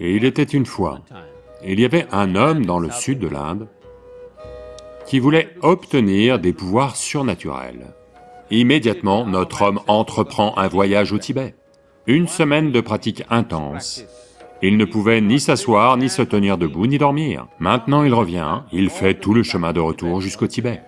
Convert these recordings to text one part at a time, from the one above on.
Et il était une fois, il y avait un homme dans le sud de l'Inde qui voulait obtenir des pouvoirs surnaturels. Immédiatement, notre homme entreprend un voyage au Tibet. Une semaine de pratique intense, il ne pouvait ni s'asseoir, ni se tenir debout, ni dormir. Maintenant il revient, il fait tout le chemin de retour jusqu'au Tibet.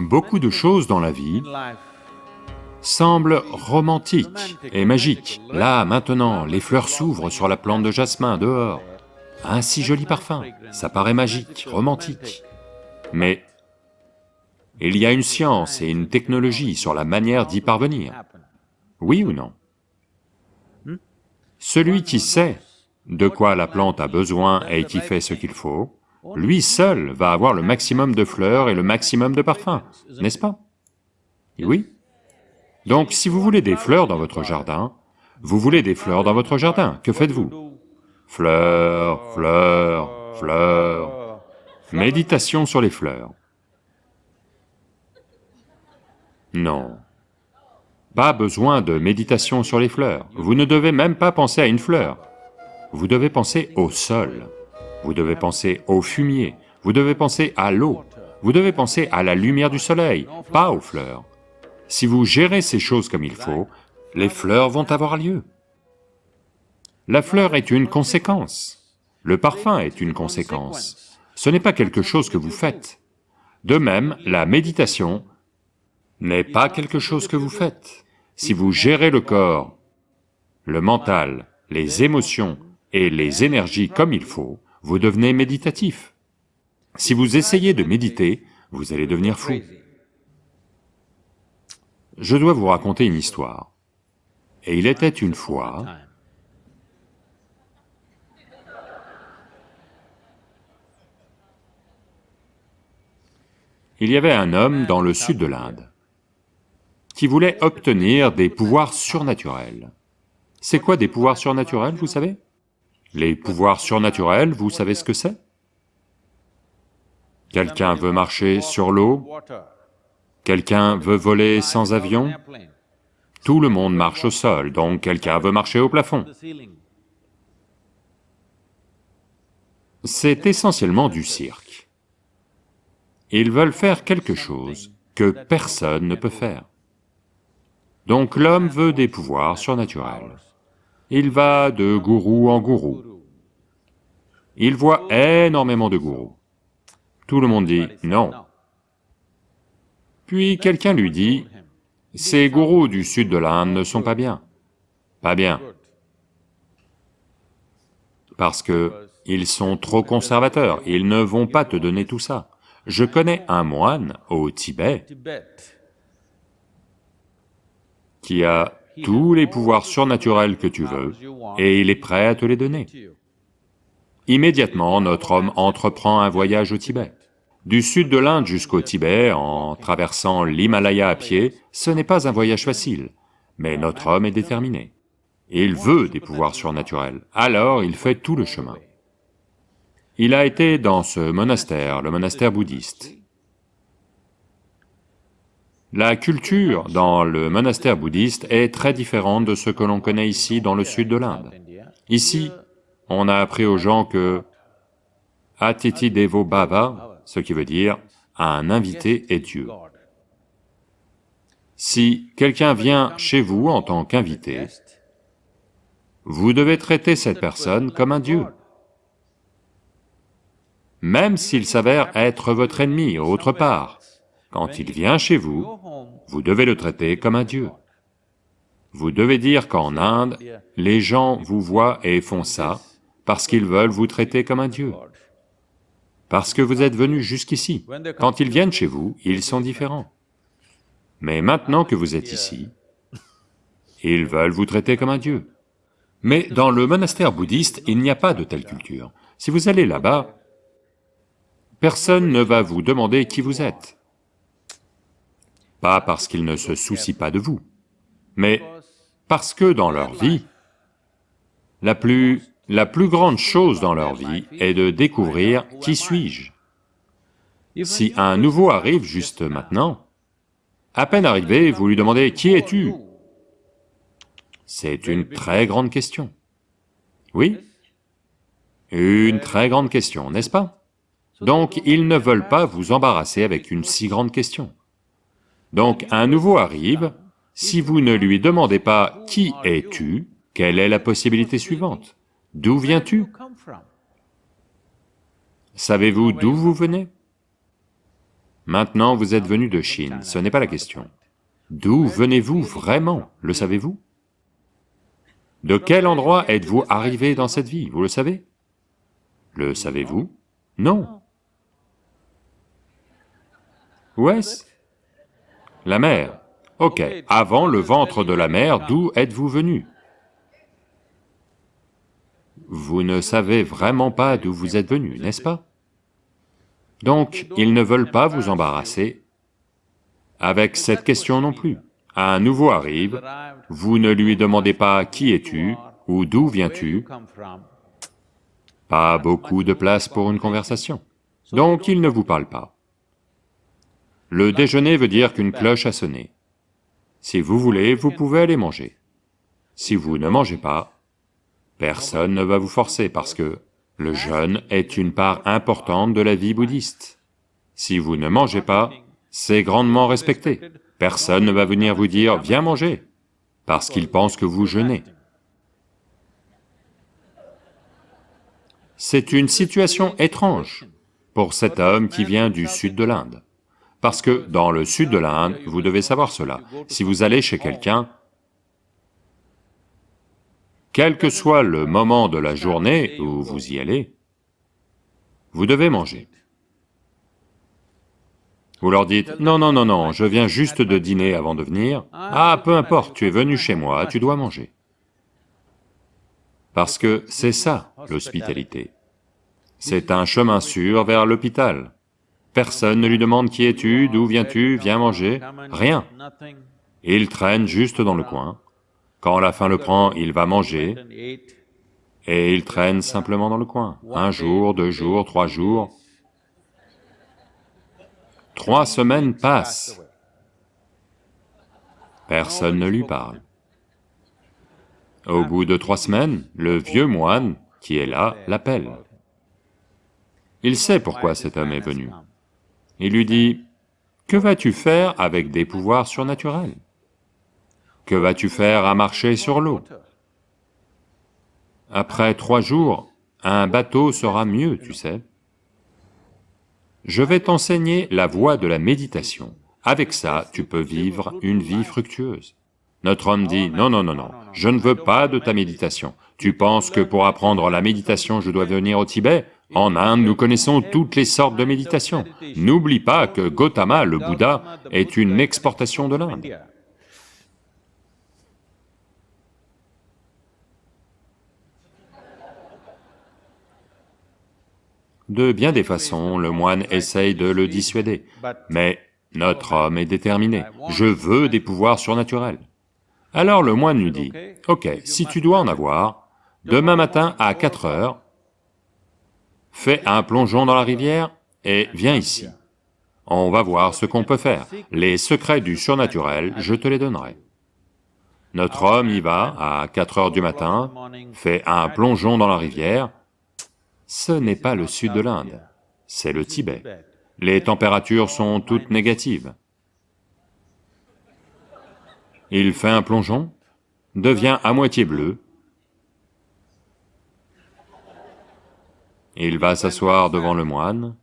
Beaucoup de choses dans la vie semblent romantiques et magiques. Là, maintenant, les fleurs s'ouvrent sur la plante de jasmin dehors. Un si joli parfum, ça paraît magique, romantique. Mais il y a une science et une technologie sur la manière d'y parvenir. Oui ou non? Celui qui sait de quoi la plante a besoin et qui fait ce qu'il faut, lui seul va avoir le maximum de fleurs et le maximum de parfums, n'est-ce pas? Oui. Donc si vous voulez des fleurs dans votre jardin, vous voulez des fleurs dans votre jardin, que faites-vous? Fleurs, fleurs, fleurs... Méditation sur les fleurs. Non. Pas besoin de méditation sur les fleurs, vous ne devez même pas penser à une fleur. Vous devez penser au sol, vous devez penser au fumier, vous devez penser à l'eau, vous devez penser à la lumière du soleil, pas aux fleurs. Si vous gérez ces choses comme il faut, les fleurs vont avoir lieu. La fleur est une conséquence, le parfum est une conséquence, ce n'est pas quelque chose que vous faites. De même, la méditation n'est pas quelque chose que vous faites. Si vous gérez le corps, le mental, les émotions et les énergies comme il faut, vous devenez méditatif. Si vous essayez de méditer, vous allez devenir fou. Je dois vous raconter une histoire. Et il était une fois... Il y avait un homme dans le sud de l'Inde qui voulait obtenir des pouvoirs surnaturels. C'est quoi des pouvoirs surnaturels, vous savez? Les pouvoirs surnaturels, vous savez ce que c'est? Quelqu'un veut marcher sur l'eau? Quelqu'un veut voler sans avion? Tout le monde marche au sol, donc quelqu'un veut marcher au plafond. C'est essentiellement du cirque. Ils veulent faire quelque chose que personne ne peut faire. Donc l'homme veut des pouvoirs surnaturels. Il va de gourou en gourou. Il voit énormément de gourous. Tout le monde dit non. Puis quelqu'un lui dit, ces gourous du sud de l'Inde ne sont pas bien. Pas bien. Parce que ils sont trop conservateurs, ils ne vont pas te donner tout ça. Je connais un moine au Tibet qui a tous les pouvoirs surnaturels que tu veux, et il est prêt à te les donner. Immédiatement, notre homme entreprend un voyage au Tibet. Du sud de l'Inde jusqu'au Tibet, en traversant l'Himalaya à pied, ce n'est pas un voyage facile, mais notre homme est déterminé. Il veut des pouvoirs surnaturels, alors il fait tout le chemin. Il a été dans ce monastère, le monastère bouddhiste. La culture dans le monastère bouddhiste est très différente de ce que l'on connaît ici dans le sud de l'Inde. Ici, on a appris aux gens que Atiti Devo Bhava, ce qui veut dire un invité est Dieu. Si quelqu'un vient chez vous en tant qu'invité, vous devez traiter cette personne comme un Dieu. Même s'il s'avère être votre ennemi autre part, quand il vient chez vous, vous devez le traiter comme un dieu. Vous devez dire qu'en Inde, les gens vous voient et font ça parce qu'ils veulent vous traiter comme un dieu. Parce que vous êtes venu jusqu'ici. Quand ils viennent chez vous, ils sont différents. Mais maintenant que vous êtes ici, ils veulent vous traiter comme un dieu. Mais dans le monastère bouddhiste, il n'y a pas de telle culture. Si vous allez là-bas, personne ne va vous demander qui vous êtes pas parce qu'ils ne se soucient pas de vous, mais parce que dans leur vie, la plus, la plus grande chose dans leur vie est de découvrir qui suis-je. Si un nouveau arrive juste maintenant, À peine arrivé, vous lui demandez « Qui es-tu » C'est une très grande question. Oui Une très grande question, n'est-ce pas? Donc ils ne veulent pas vous embarrasser avec une si grande question. Donc un nouveau arrive, si vous ne lui demandez pas « Qui es-tu ?», quelle est la possibilité suivante? D'où viens-tu? Savez-vous d'où vous venez? Maintenant vous êtes venu de Chine, ce n'est pas la question. D'où venez-vous vraiment, le savez-vous? De quel endroit êtes-vous arrivé dans cette vie, vous le savez? Le savez-vous? Non. Où est-ce La mer. Ok, avant le ventre de la mer, d'où êtes-vous venu? Vous ne savez vraiment pas d'où vous êtes venu, n'est-ce pas? Donc, ils ne veulent pas vous embarrasser. avec cette question non plus. Un nouveau arrive, vous ne lui demandez pas « qui es-tu » ou « d'où viens-tu » Pas beaucoup de place pour une conversation. Donc il ne vous parle pas. Le déjeuner veut dire qu'une cloche a sonné. Si vous voulez, vous pouvez aller manger. Si vous ne mangez pas, personne ne va vous forcer parce que le jeûne est une part importante de la vie bouddhiste. Si vous ne mangez pas, c'est grandement respecté. Personne ne va venir vous dire « viens manger » parce qu'il pense que vous jeûnez. C'est une situation étrange pour cet homme qui vient du sud de l'Inde. Parce que dans le sud de l'Inde, vous devez savoir cela, si vous allez chez quelqu'un, quel que soit le moment de la journée où vous y allez, vous devez manger. Vous leur dites, non, non, non, non, je viens juste de dîner avant de venir. Ah, peu importe, tu es venu chez moi, tu dois manger. Parce que c'est ça, l'hospitalité. C'est un chemin sûr vers l'hôpital. Personne ne lui demande qui es-tu, d'où viens-tu, viens manger, rien. Il traîne juste dans le coin, quand la faim le prend, il va manger, et il traîne simplement dans le coin. Un jour, deux jours, trois jours. Trois semaines passent. Personne ne lui parle. Au bout de trois semaines, le vieux moine qui est là l'appelle. Il sait pourquoi cet homme est venu. Il lui dit, « Que vas-tu faire avec des pouvoirs surnaturels ?» Que vas-tu faire à marcher sur l'eau? Après trois jours, un bateau sera mieux, tu sais. Je vais t'enseigner la voie de la méditation. Avec ça, tu peux vivre une vie fructueuse. Notre homme dit, non, non, non, non, je ne veux pas de ta méditation. Tu penses que pour apprendre la méditation, je dois venir au Tibet? En Inde, nous connaissons toutes les sortes de méditation. N'oublie pas que Gautama, le Bouddha, est une exportation de l'Inde. De bien des façons, le moine essaye de le dissuader, mais notre homme est déterminé, je veux des pouvoirs surnaturels. Alors le moine lui dit, ok, si tu dois en avoir, demain matin à 4 heures, fais un plongeon dans la rivière et viens ici. On va voir ce qu'on peut faire. Les secrets du surnaturel, je te les donnerai. Notre homme y va à 4 heures du matin, fait un plongeon dans la rivière, ce n'est pas le sud de l'Inde, c'est le Tibet. Les températures sont toutes négatives. Il fait un plongeon, devient à moitié bleu, il va s'asseoir devant le moine,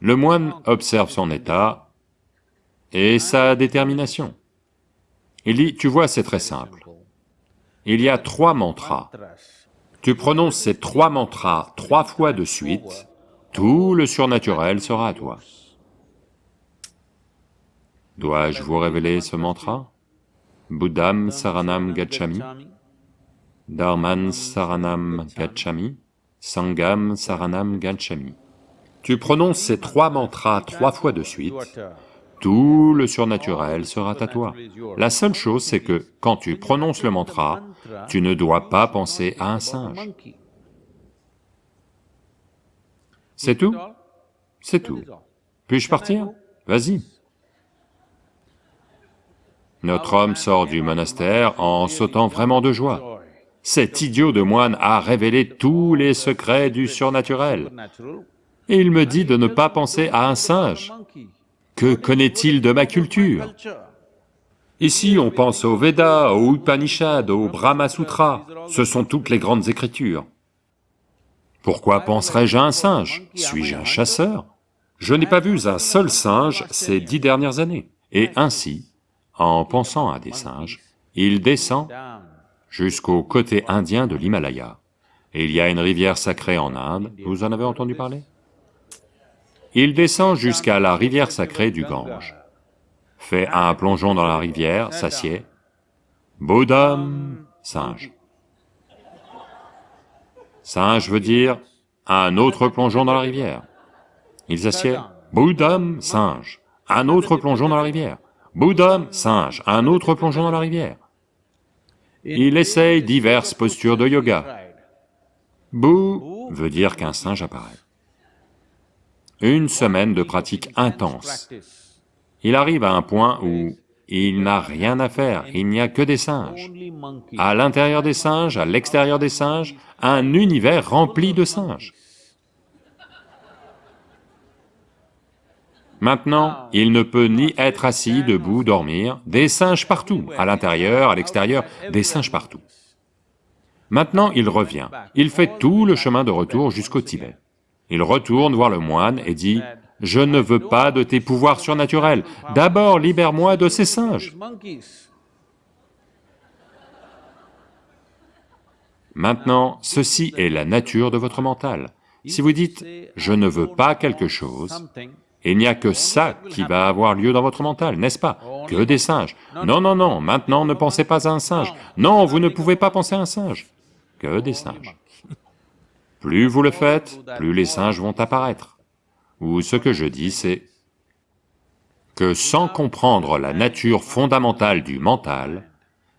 le moine observe son état et sa détermination. Il dit, tu vois, c'est très simple. Il y a trois mantras. Tu prononces ces trois mantras trois fois de suite, tout le surnaturel sera à toi. Dois-je vous révéler ce mantra? Buddham Saranam Gacchami, Dharman Saranam Gacchami, Sangam Saranam Gacchami. Tu prononces ces trois mantras trois fois de suite, tout le surnaturel sera à toi. La seule chose, c'est que quand tu prononces le mantra, tu ne dois pas penser à un singe. C'est tout? C'est tout. Puis-je partir? Vas-y. Notre homme sort du monastère en sautant vraiment de joie. Cet idiot de moine a révélé tous les secrets du surnaturel. Et il me dit de ne pas penser à un singe. Que connaît-il de ma culture? Ici, on pense aux Védas, aux Upanishads, aux Brahma Sutras, ce sont toutes les grandes écritures. Pourquoi penserais-je à un singe? Suis-je un chasseur? Je n'ai pas vu un seul singe ces dix dernières années. Et ainsi, en pensant à des singes, il descend jusqu'au côté indien de l'Himalaya. Il y a une rivière sacrée en Inde, vous en avez entendu parler? Il descend jusqu'à la rivière sacrée du Gange, fait un plongeon dans la rivière, s'assied, Bodham, singe. Singe veut dire un autre plongeon dans la rivière. Il s'assied, Bodham, singe, un autre plongeon dans la rivière. Bouddha, singe, un autre plongeon dans la rivière. Il essaye diverses postures de yoga. Bou veut dire qu'un singe apparaît. Une semaine de pratique intense. Il arrive à un point où il n'a rien à faire, il n'y a que des singes. À l'intérieur des singes, à l'extérieur des singes, un univers rempli de singes. Maintenant, il ne peut ni être assis, debout, dormir, des singes partout, à l'intérieur, à l'extérieur, des singes partout. Maintenant, il revient, il fait tout le chemin de retour jusqu'au Tibet. Il retourne voir le moine et dit, « Je ne veux pas de tes pouvoirs surnaturels, d'abord libère-moi de ces singes. » Maintenant, ceci est la nature de votre mental. Si vous dites, « Je ne veux pas quelque chose », il n'y a que ça qui va avoir lieu dans votre mental, n'est-ce pas? Que des singes. Non, non, non, maintenant ne pensez pas à un singe. Non, vous ne pouvez pas penser à un singe. Que des singes. Plus vous le faites, plus les singes vont apparaître. Ou ce que je dis, c'est que sans comprendre la nature fondamentale du mental,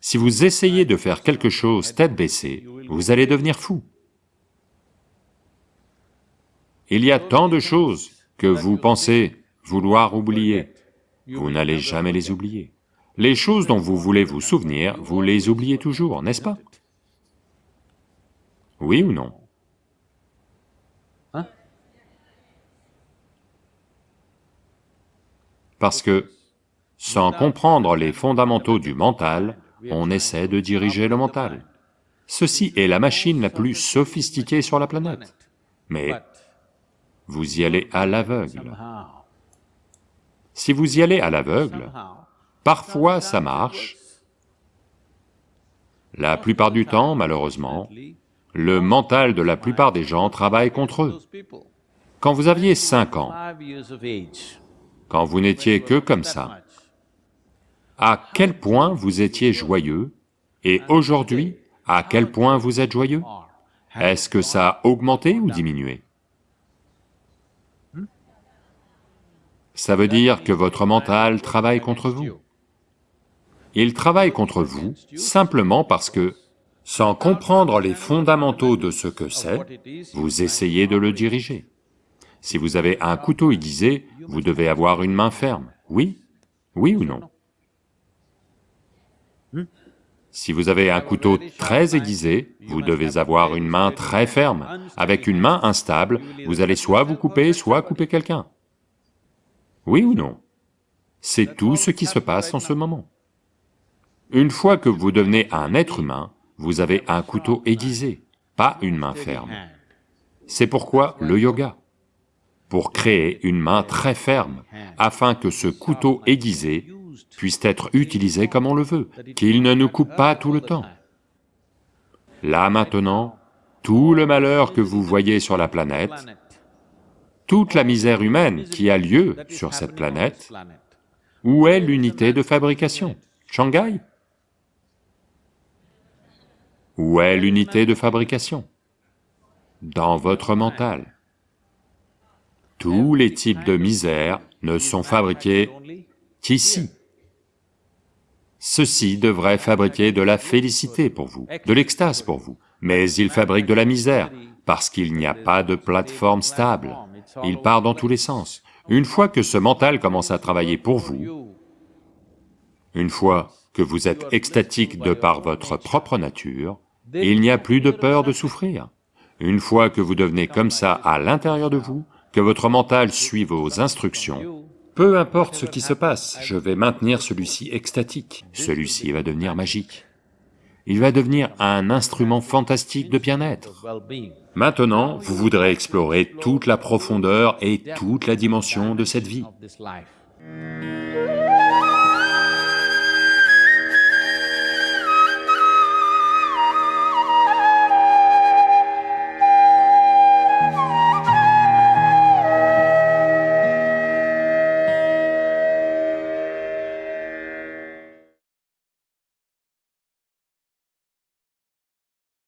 si vous essayez de faire quelque chose tête baissée, vous allez devenir fou. Il y a tant de choses que vous pensez vouloir oublier, vous n'allez jamais les oublier. Les choses dont vous voulez vous souvenir, vous les oubliez toujours, n'est-ce pas? Oui ou non? Parce que, sans comprendre les fondamentaux du mental, on essaie de diriger le mental. Ceci est la machine la plus sophistiquée sur la planète. Mais vous y allez à l'aveugle. Si vous y allez à l'aveugle, parfois ça marche, la plupart du temps, malheureusement, le mental de la plupart des gens travaille contre eux. Quand vous aviez cinq ans, quand vous n'étiez que comme ça, à quel point vous étiez joyeux, et aujourd'hui, à quel point vous êtes joyeux? Est-ce que ça a augmenté ou diminué? Ça veut dire que votre mental travaille contre vous. Il travaille contre vous simplement parce que, sans comprendre les fondamentaux de ce que c'est, vous essayez de le diriger. Si vous avez un couteau aiguisé, vous devez avoir une main ferme, oui Oui ou non? Si vous avez un couteau très aiguisé, vous devez avoir une main très ferme. Avec une main instable, vous allez soit vous couper, soit couper quelqu'un. Oui ou non? C'est tout ce qui se passe en ce moment. Une fois que vous devenez un être humain, vous avez un couteau aiguisé, pas une main ferme. C'est pourquoi le yoga, pour créer une main très ferme, afin que ce couteau aiguisé puisse être utilisé comme on le veut, qu'il ne nous coupe pas tout le temps. Là maintenant, tout le malheur que vous voyez sur la planète toute la misère humaine qui a lieu sur cette planète, où est l'unité de fabrication? Shanghai? Où est l'unité de fabrication? Dans votre mental. Tous les types de misère ne sont fabriqués qu'ici. Ceci devrait fabriquer de la félicité pour vous, de l'extase pour vous, mais ils fabriquent de la misère, parce qu'il n'y a pas de plateforme stable il part dans tous les sens. Une fois que ce mental commence à travailler pour vous, Une fois que vous êtes extatique de par votre propre nature, il n'y a plus de peur de souffrir. Une fois que vous devenez comme ça à l'intérieur de vous, que votre mental suit vos instructions, peu importe ce qui se passe, je vais maintenir celui-ci extatique, celui-ci va devenir magique. Il va devenir un instrument fantastique de bien-être. Maintenant, vous voudrez explorer toute la profondeur et toute la dimension de cette vie.